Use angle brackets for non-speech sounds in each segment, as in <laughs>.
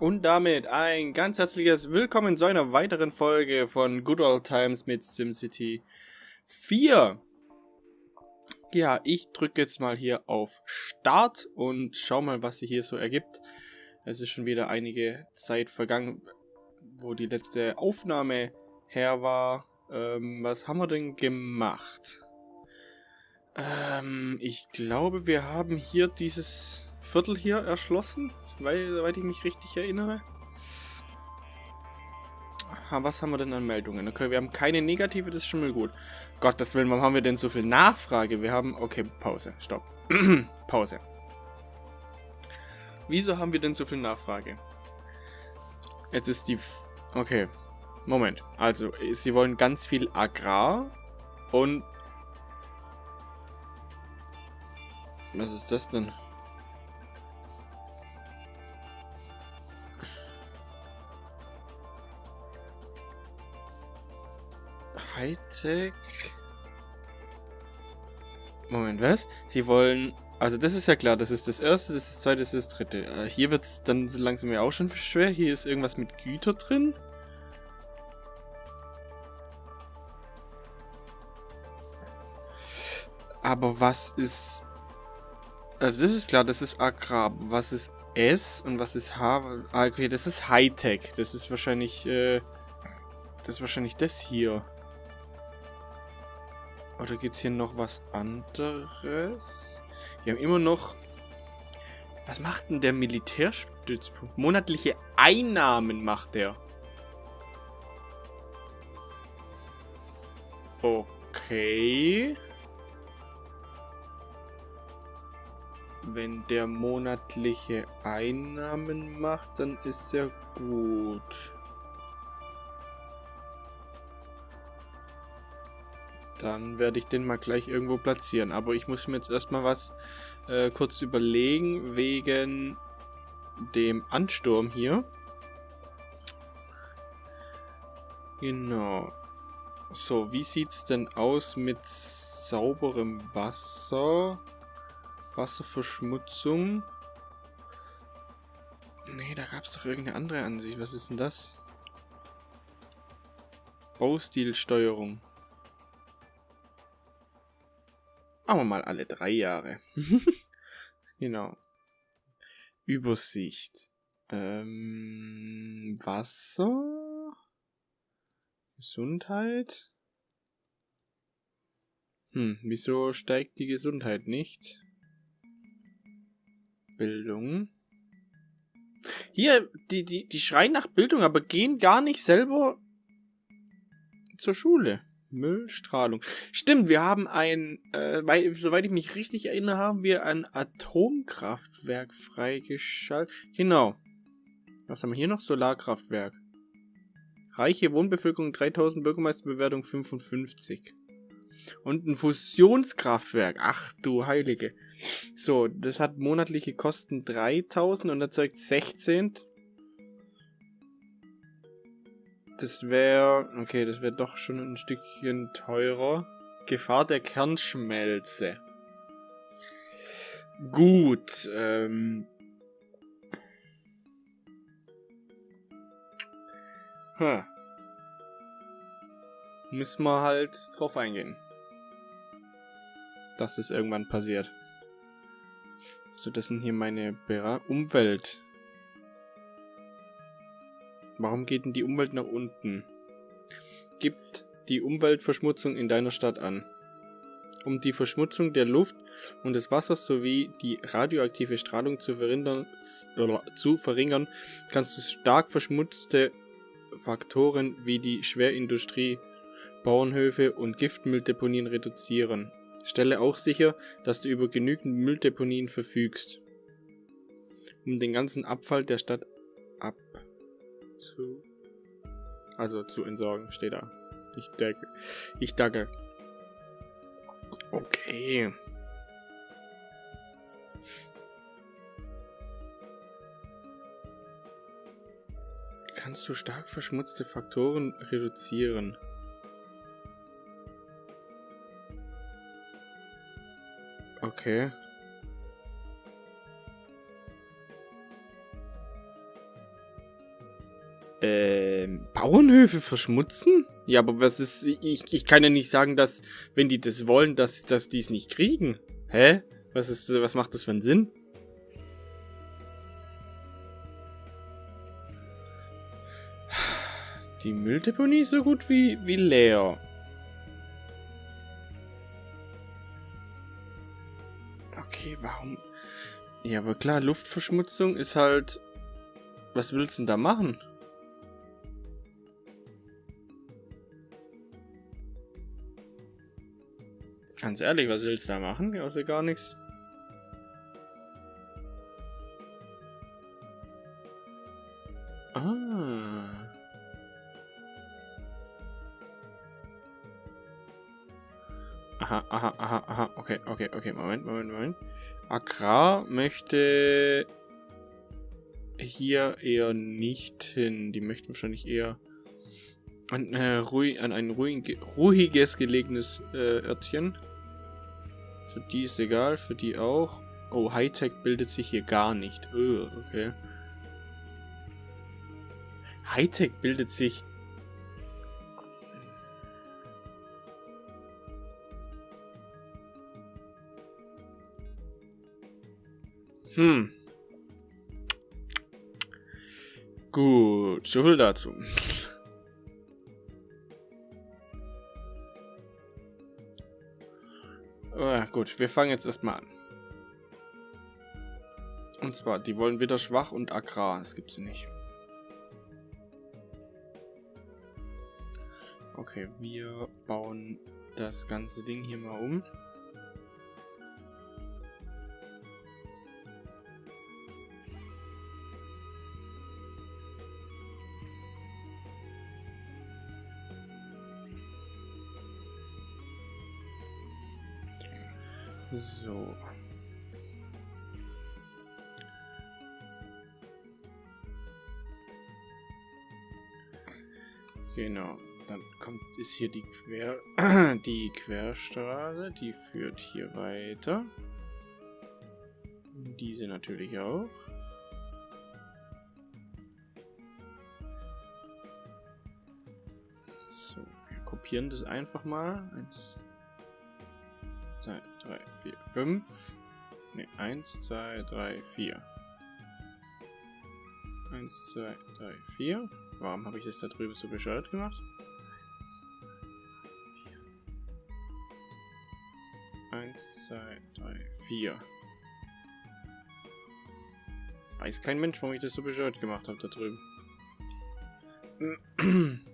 Und damit ein ganz herzliches Willkommen zu einer weiteren Folge von Good Old Times mit SimCity 4. Ja, ich drücke jetzt mal hier auf Start und schau mal, was sich hier so ergibt. Es ist schon wieder einige Zeit vergangen, wo die letzte Aufnahme her war. Ähm, was haben wir denn gemacht? Ähm, ich glaube, wir haben hier dieses Viertel hier erschlossen weil, soweit ich mich richtig erinnere. Was haben wir denn an Meldungen? Okay, wir haben keine negative, das ist schon mal gut. Gottes Willen, warum haben wir denn so viel Nachfrage? Wir haben... Okay, Pause, stopp. <clears throat> Pause. Wieso haben wir denn so viel Nachfrage? Jetzt ist die... F okay, Moment. Also, sie wollen ganz viel Agrar und... Was ist das denn? Hightech. Moment, was? Sie wollen... Also das ist ja klar, das ist das erste, das ist das zweite, das ist das dritte. Äh, hier wird es dann so langsam ja auch schon schwer. Hier ist irgendwas mit Güter drin. Aber was ist... Also das ist klar, das ist Agrar. Was ist S und was ist H? Ah, okay, das ist Hightech. Das ist wahrscheinlich... Äh, das ist wahrscheinlich das hier. Oder gibt es hier noch was anderes? Wir haben immer noch... Was macht denn der Militärstützpunkt? Monatliche Einnahmen macht der. Okay. Wenn der monatliche Einnahmen macht, dann ist er gut. Dann werde ich den mal gleich irgendwo platzieren. Aber ich muss mir jetzt erstmal was äh, kurz überlegen wegen dem Ansturm hier. Genau. So, wie sieht es denn aus mit sauberem Wasser? Wasserverschmutzung? Nee, da gab es doch irgendeine andere Ansicht. Was ist denn das? Baustilsteuerung. Wir mal alle drei Jahre. <laughs> genau. Übersicht. Ähm, Wasser. Gesundheit. Hm, wieso steigt die Gesundheit nicht? Bildung. Hier, die, die, die schreien nach Bildung, aber gehen gar nicht selber zur Schule. Müllstrahlung. Stimmt, wir haben ein, äh, weil, soweit ich mich richtig erinnere, haben wir ein Atomkraftwerk freigeschaltet. Genau. Was haben wir hier noch? Solarkraftwerk. Reiche Wohnbevölkerung 3000, Bürgermeisterbewertung 55. Und ein Fusionskraftwerk. Ach du Heilige. So, das hat monatliche Kosten 3000 und erzeugt 16. Das wäre... Okay, das wäre doch schon ein Stückchen teurer. Gefahr der Kernschmelze. Gut, ähm... Hm. Müssen wir halt drauf eingehen. Dass es irgendwann passiert. So, das sind hier meine Ber Umwelt. Warum geht denn die Umwelt nach unten? Gibt die Umweltverschmutzung in deiner Stadt an. Um die Verschmutzung der Luft und des Wassers sowie die radioaktive Strahlung zu verringern, zu verringern kannst du stark verschmutzte Faktoren wie die Schwerindustrie, Bauernhöfe und Giftmülldeponien reduzieren. Stelle auch sicher, dass du über genügend Mülldeponien verfügst, um den ganzen Abfall der Stadt zu. Also zu entsorgen, steht da. Ich denke. Ich danke. Okay. Kannst du stark verschmutzte Faktoren reduzieren? Okay. Ähm, Bauernhöfe verschmutzen? Ja, aber was ist, ich, ich kann ja nicht sagen, dass, wenn die das wollen, dass, dass die es nicht kriegen. Hä? Was ist, was macht das für einen Sinn? Die Mülldeponie ist so gut wie, wie leer. Okay, warum? Ja, aber klar, Luftverschmutzung ist halt... Was willst du denn da machen? Ganz ehrlich, was willst du da machen? Außer gar nichts. Ah. Aha, aha, aha, aha. Okay, okay, okay. Moment, Moment, Moment. Agrar möchte hier eher nicht hin. Die möchten wahrscheinlich eher an, äh, ruhig, an ein ruhig, ruhiges gelegenes äh, Örtchen. Für die ist egal, für die auch. Oh, Hightech bildet sich hier gar nicht. Oh, okay. Hightech bildet sich Hm. Gut, so viel dazu. <laughs> gut, wir fangen jetzt erstmal an. Und zwar, die wollen wieder schwach und agrar. Das gibt sie nicht. Okay, wir bauen das ganze Ding hier mal um. So. Genau. Dann kommt ist hier die Quer <clears throat> die Querstraße, die führt hier weiter. Diese natürlich auch. So, wir kopieren das einfach mal. Eins, 2, 3, 4, 5. Ne, 1, 2, 3, 4. 1, 2, 3, 4. Warum habe ich das da drüben so bescheuert gemacht? 1, 2, 3, 4. Weiß kein Mensch, warum ich das so bescheuert gemacht habe da drüben. <clears throat>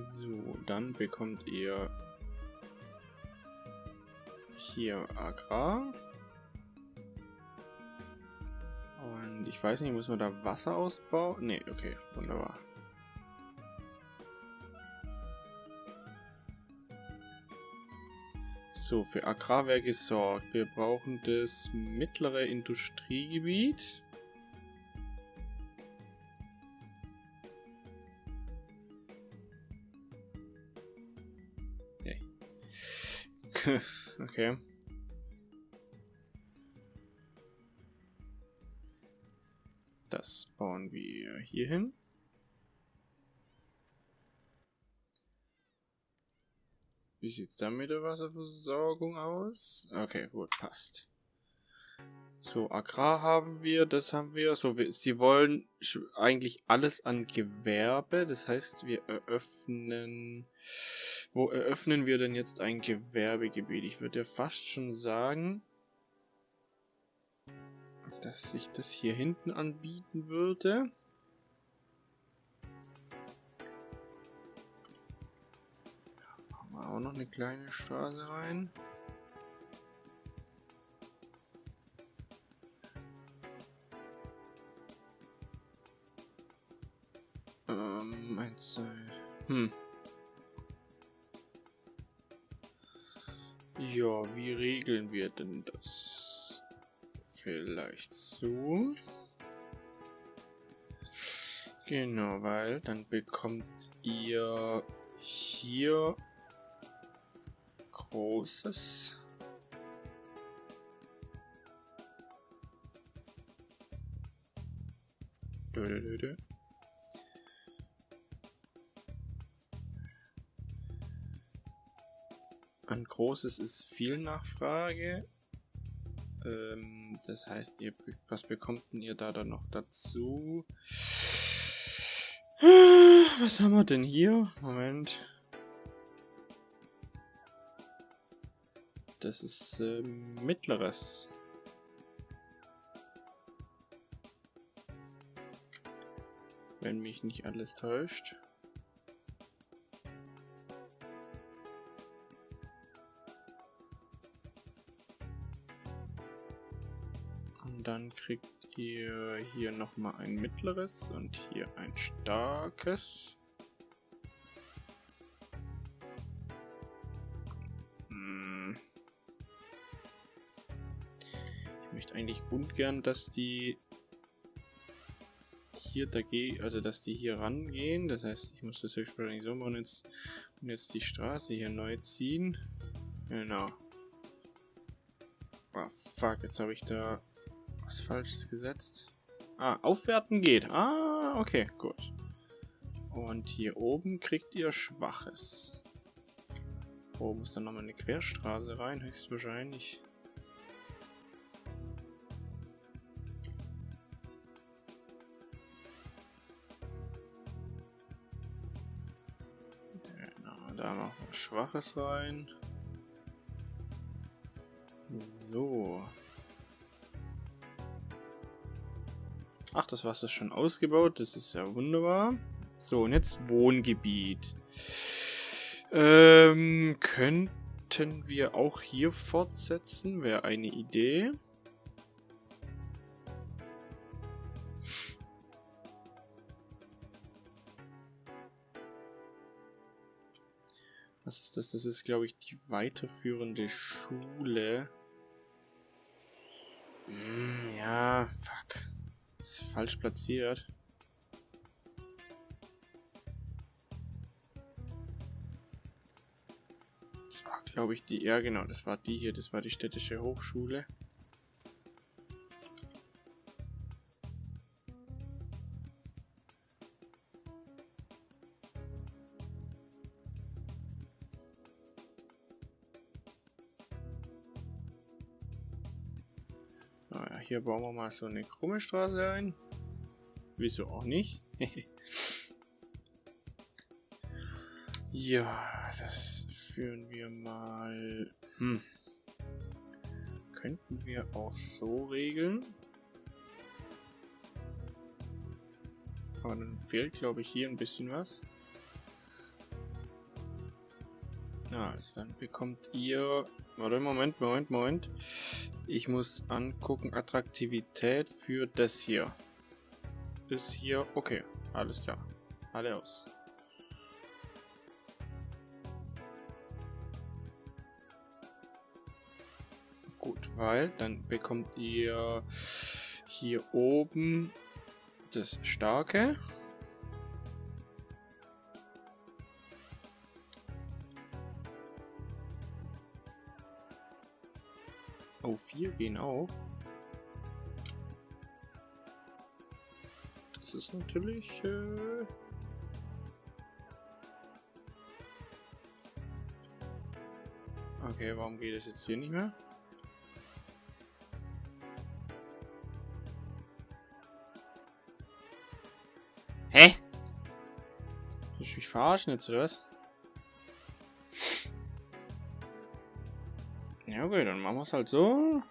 So, dann bekommt ihr hier Agrar. Und ich weiß nicht, muss man da Wasser ausbauen? Ne, okay, wunderbar. So, für Agrarwerk gesorgt. Wir brauchen das mittlere Industriegebiet. <laughs> okay. Das bauen wir hier hin. Wie sieht es dann mit der Wasserversorgung aus? Okay, gut, passt. So, Agrar haben wir, das haben wir. So, wir, sie wollen eigentlich alles an Gewerbe. Das heißt, wir eröffnen wo eröffnen wir denn jetzt ein Gewerbegebiet? Ich würde ja fast schon sagen, dass sich das hier hinten anbieten würde. Machen wir auch noch eine kleine Straße rein. Ähm, eins, zwei. Hm. Ja, wie regeln wir denn das? Vielleicht so. Genau, weil dann bekommt ihr hier großes Dö, dö, dö, An Großes ist viel Nachfrage. Ähm, das heißt, ihr, was bekommt denn ihr da dann noch dazu? <sighs> Was haben wir denn hier? Moment. Das ist äh, mittleres. Wenn mich nicht alles täuscht. Dann kriegt ihr hier nochmal ein mittleres und hier ein starkes. Hm. Ich möchte eigentlich ungern, dass die hier dagegen, also dass die hier rangehen. Das heißt, ich muss das höchstwahrscheinlich so machen jetzt, und jetzt die Straße hier neu ziehen. Genau. Oh, fuck, jetzt habe ich da was Falsches gesetzt. Ah, aufwerten geht. Ah, okay, gut. Und hier oben kriegt ihr Schwaches. Oben muss dann nochmal eine Querstraße rein, höchstwahrscheinlich. Genau, da noch was Schwaches rein. So. Ach, das Wasser ist schon ausgebaut. Das ist ja wunderbar. So, und jetzt Wohngebiet. Ähm, könnten wir auch hier fortsetzen? Wäre eine Idee. Was ist das? Das ist, glaube ich, die weiterführende Schule. Hm, ja, fuck. Ist falsch platziert. Das war, glaube ich, die... Ja, genau, das war die hier. Das war die städtische Hochschule. Hier bauen wir mal so eine krumme Straße ein. Wieso auch nicht? <laughs> ja, das führen wir mal... Hm. Könnten wir auch so regeln. Aber dann fehlt, glaube ich, hier ein bisschen was. Ah, also dann bekommt ihr... Warte, Moment, Moment, Moment. Ich muss angucken, Attraktivität für das hier. Ist hier, okay, alles klar. Alle aus. Gut, weil dann bekommt ihr hier oben das Starke. Oh, vier gehen auch. Das ist natürlich... Äh okay, warum geht es jetzt hier nicht mehr? Hä? Willst du mich verarschen jetzt, oder was? Okay, dann machen wir es halt so.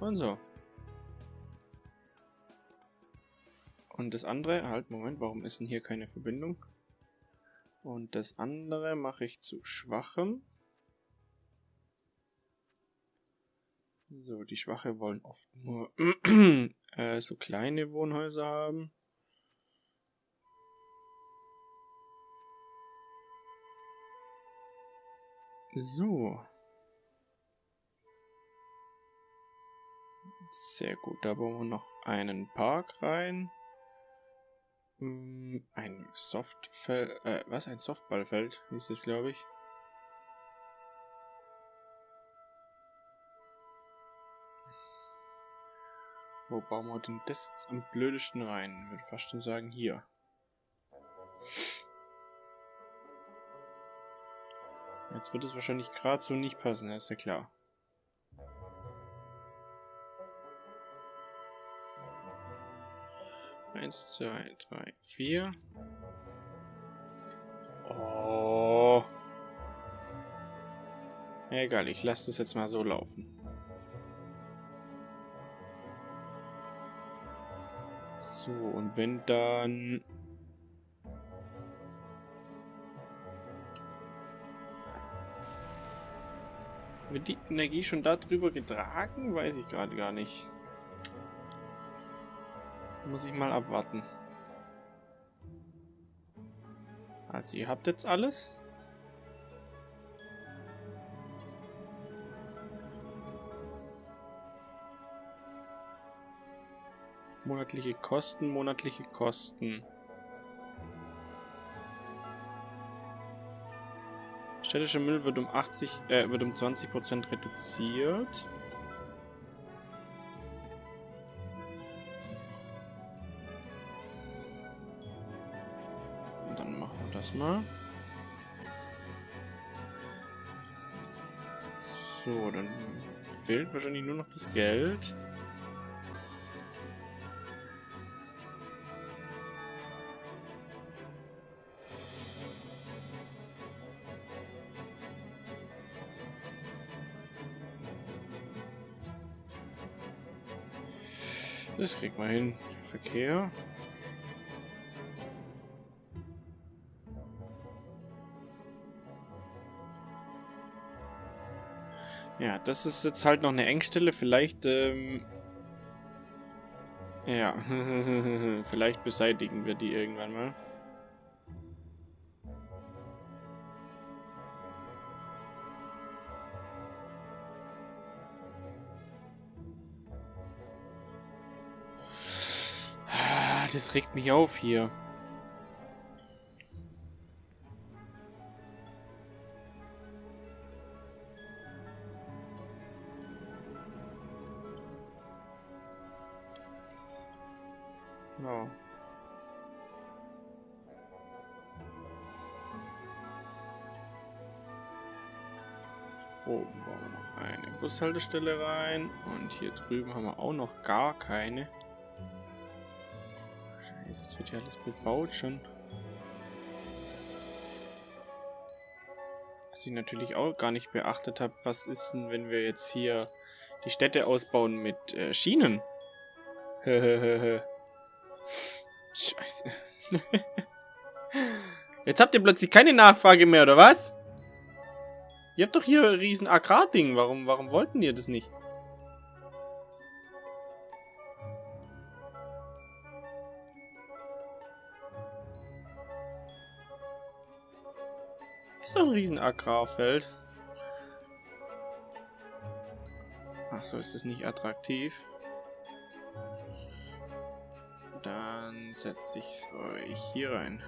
Und so. Und das andere, halt, Moment, warum ist denn hier keine Verbindung? Und das andere mache ich zu schwachem. So, die Schwache wollen oft nur <clears throat> äh, so kleine Wohnhäuser haben. So. Sehr gut, da bauen wir noch einen Park rein. Hm, ein Softfeld, äh, was? Ein Softballfeld hieß es, glaube ich. Wo bauen wir denn das jetzt am blödesten rein? Ich würde fast schon sagen, hier. Jetzt wird es wahrscheinlich gerade so nicht passen, ist ja klar. Eins, zwei, drei, vier. Oh. Egal, ich lasse das jetzt mal so laufen. So, und wenn dann... Wird die Energie schon darüber getragen? Weiß ich gerade gar nicht. Muss ich mal abwarten. Also ihr habt jetzt alles. Monatliche Kosten, monatliche Kosten. Städtischer Müll wird um 80, äh, wird um 20% reduziert. Dann machen wir das mal. So, dann fehlt wahrscheinlich nur noch das Geld. Das kriegt man hin. Verkehr. Ja, das ist jetzt halt noch eine Engstelle. Vielleicht, ähm... Ja, <laughs> vielleicht beseitigen wir die irgendwann mal. das regt mich auf hier. Bushaltestelle rein. Und hier drüben haben wir auch noch gar keine. Das wird ja alles bebaut schon. Was ich natürlich auch gar nicht beachtet habe, was ist denn, wenn wir jetzt hier die Städte ausbauen mit äh, Schienen? <laughs> Scheiße. <laughs> jetzt habt ihr plötzlich keine Nachfrage mehr, oder was? Ihr habt doch hier ein riesen Agrarding. Warum, warum wollten ihr das nicht? Ist doch ein riesen Agrarfeld. Ach so, ist das nicht attraktiv? Dann setze ich es euch hier rein.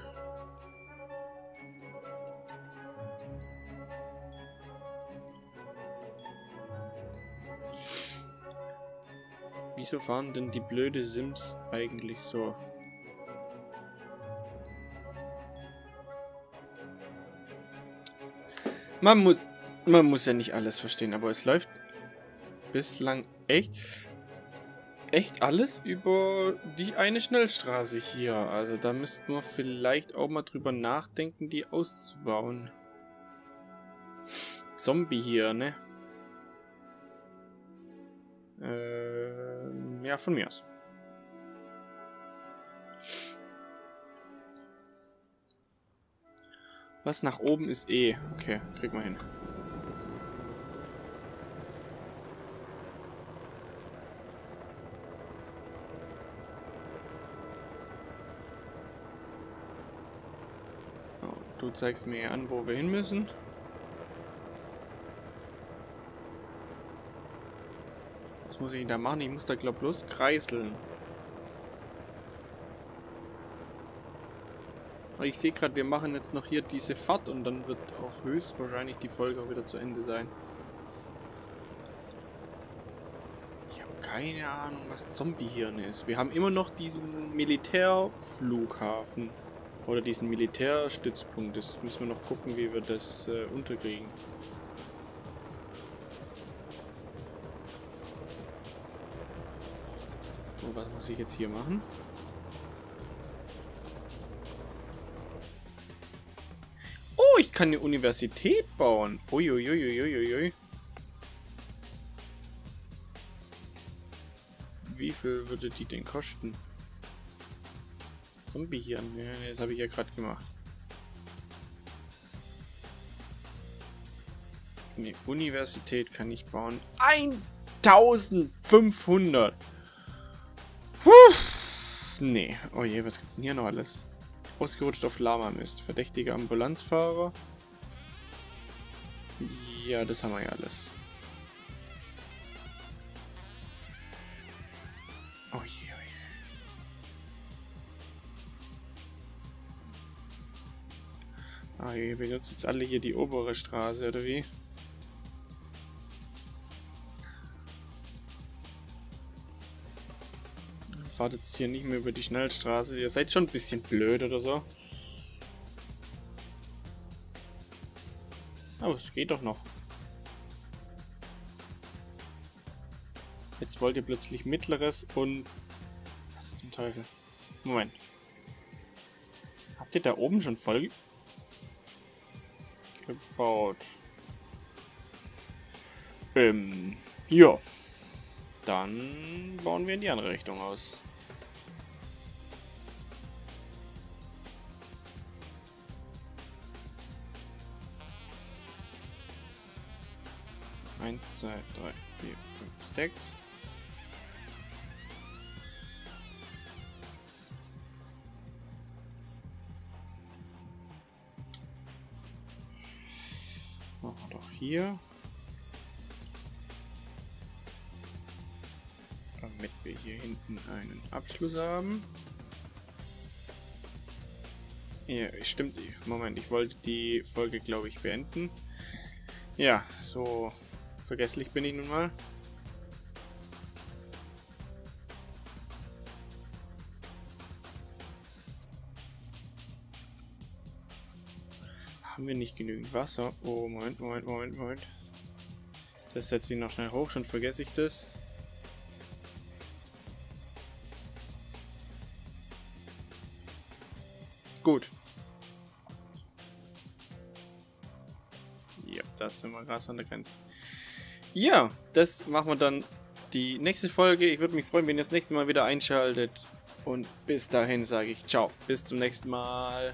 Wieso fahren denn die blöde Sims eigentlich so? Man muss, man muss ja nicht alles verstehen, aber es läuft bislang echt, echt alles über die eine Schnellstraße hier. Also da müssten wir vielleicht auch mal drüber nachdenken, die auszubauen. Zombie hier, ne? Äh, ja, von mir aus. Was nach oben ist E. Okay, krieg mal hin. Du zeigst mir an, wo wir hin müssen. Muss ich da machen? Ich muss da, glaube bloß kreiseln. Ich sehe gerade, wir machen jetzt noch hier diese Fahrt und dann wird auch höchstwahrscheinlich die Folge auch wieder zu Ende sein. Ich habe keine Ahnung, was Zombiehirn ist. Wir haben immer noch diesen Militärflughafen. Oder diesen Militärstützpunkt. Das müssen wir noch gucken, wie wir das äh, unterkriegen. So, was muss ich jetzt hier machen? Oh, ich kann eine Universität bauen. Uiuiuiuiui. Wie viel würde die denn kosten? Zombie hier. Das habe ich ja gerade gemacht. Eine Universität kann ich bauen. 1500! Nee. Oh je, was gibt's denn hier noch alles? Ausgerutscht auf Lama-Mist. Verdächtige Ambulanzfahrer. Ja, das haben wir ja alles. Oh je, oh je. Ah, ihr benutzt jetzt alle hier die obere Straße, oder wie? Fahrt jetzt hier nicht mehr über die Schnellstraße. Ihr seid schon ein bisschen blöd oder so. Aber es geht doch noch. Jetzt wollt ihr plötzlich mittleres und... Was zum Teufel? Moment. Habt ihr da oben schon voll gebaut? Ähm, ja. Dann bauen wir in die andere Richtung aus. Eins, zwei, drei, vier, fünf, sechs. Machen wir doch hier. Hier hinten einen Abschluss haben. Ja, stimmt. Moment, ich wollte die Folge, glaube ich, beenden. Ja, so vergesslich bin ich nun mal. Haben wir nicht genügend Wasser? Oh, Moment, Moment, Moment, Moment. Das setze ich noch schnell hoch, schon vergesse ich das. Gut. Ja, das sind wir gerade an der Grenze. Ja, das machen wir dann die nächste Folge. Ich würde mich freuen, wenn ihr das nächste Mal wieder einschaltet. Und bis dahin sage ich ciao. Bis zum nächsten Mal.